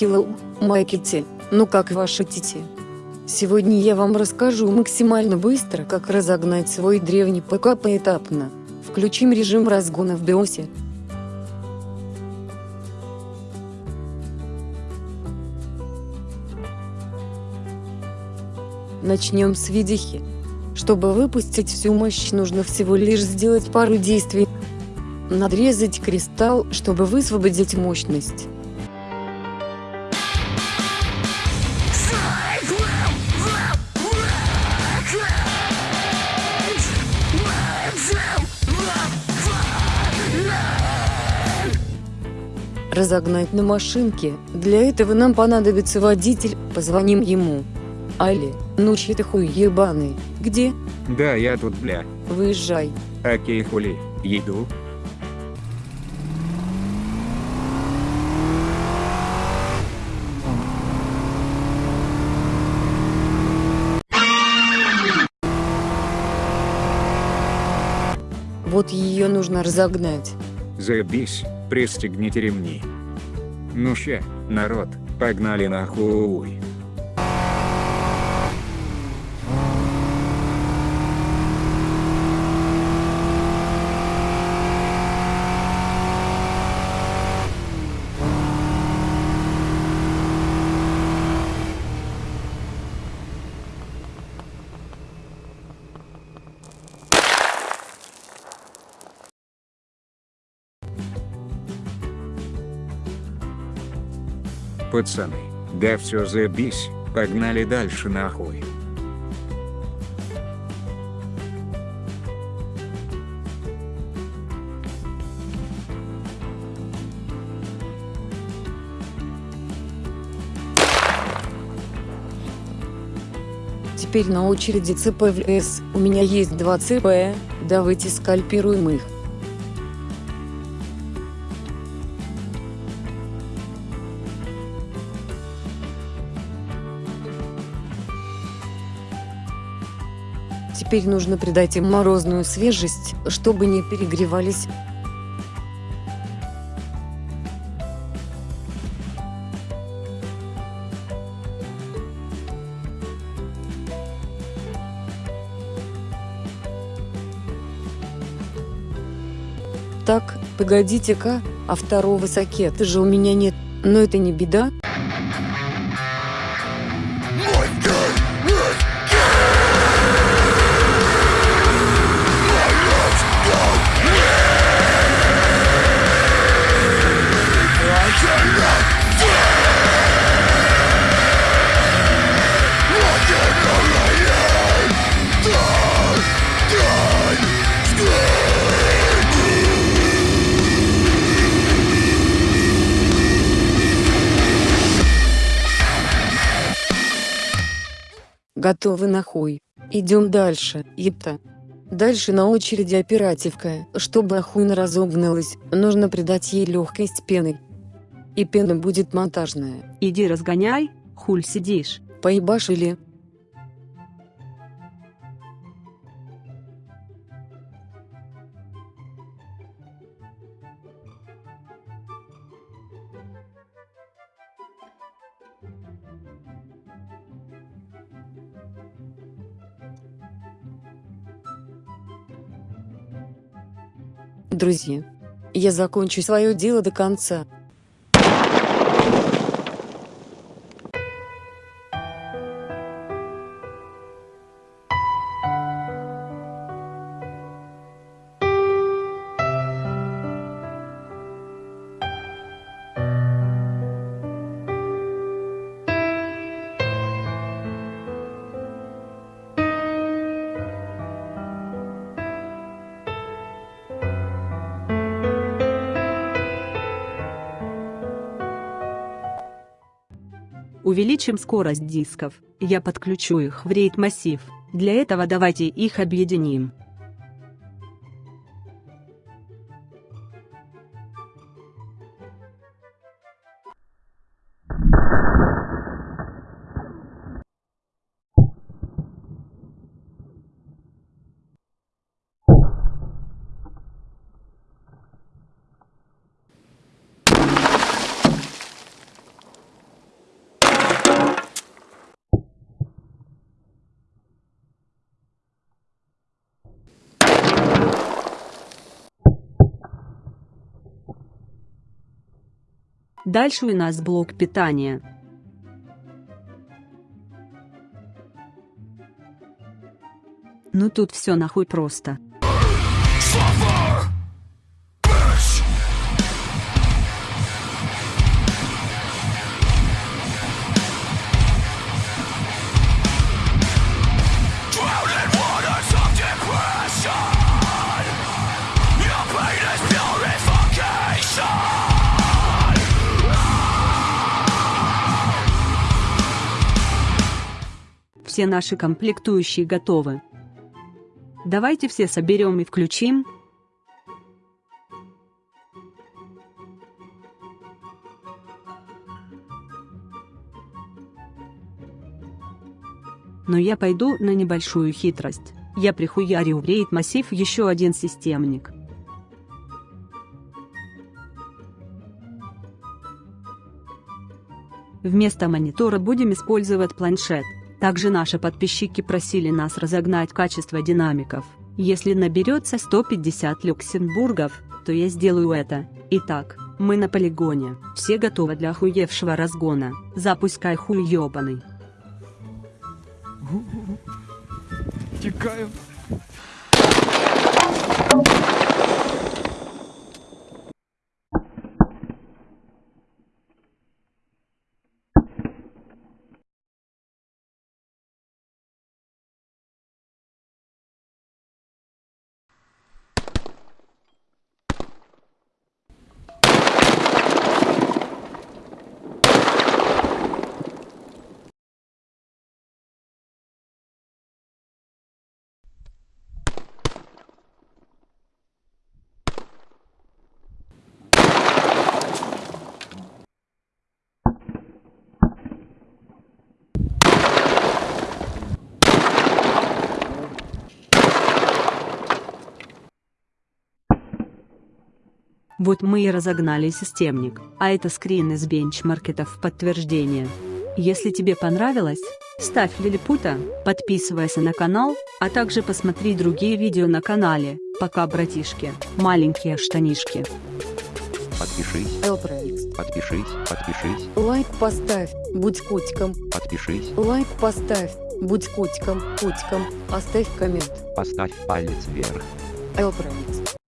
Hello, китти, ну как ваши тити? Сегодня я вам расскажу максимально быстро, как разогнать свой древний ПК поэтапно. Включим режим разгона в биосе. Начнем с видихи. Чтобы выпустить всю мощь нужно всего лишь сделать пару действий. Надрезать кристалл, чтобы высвободить мощность. Разогнать на машинке, для этого нам понадобится водитель, позвоним ему. Али, ну чьи ты хуй ебаный, где? Да, я тут, бля. Выезжай. Окей, хули, еду. Вот ее нужно разогнать. Заебись, пристегните ремни. Ну ща, народ, погнали нахуй. Пацаны, да все заебись, погнали дальше нахуй. Теперь на очереди ЦПВС, у меня есть два ЦП, давайте скальпируем их. Теперь нужно придать им морозную свежесть, чтобы не перегревались. Так, погодите-ка, а второго сакета же у меня нет, но это не беда. Готовы нахуй. Идем дальше, епта. Дальше на очереди оперативка. Чтобы охуенно разогналась, нужно придать ей легкость пены. И пена будет монтажная. Иди разгоняй, хуль сидишь. Поебашили. Друзья, я закончу свое дело до конца. Увеличим скорость дисков, я подключу их в RAID массив, для этого давайте их объединим. Дальше у нас блок питания. Ну тут все нахуй просто. Все наши комплектующие готовы. Давайте все соберем и включим. Но я пойду на небольшую хитрость. Я прихуярю в рейд массив еще один системник. Вместо монитора будем использовать планшет. Также наши подписчики просили нас разогнать качество динамиков. Если наберется 150 люксембургов, то я сделаю это. Итак, мы на полигоне. Все готовы для охуевшего разгона. Запускай хуй ёбаный. Текаю. Вот мы и разогнали системник, а это скрин из бенчмарков в подтверждение. Если тебе понравилось, ставь лилипута, подписывайся на канал, а также посмотри другие видео на канале. Пока, братишки, маленькие штанишки. Подпишись, Элпроикс. подпишись, подпишись, Лайк поставь, будь котиком. подпишись, Лайк поставь, будь котиком, котиком. Оставь коммент. поставь палец вверх. Элпроикс.